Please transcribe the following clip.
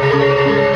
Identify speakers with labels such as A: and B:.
A: Música